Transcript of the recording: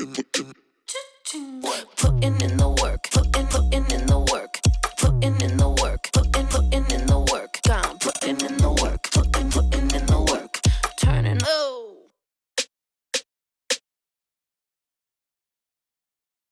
Putting in the work.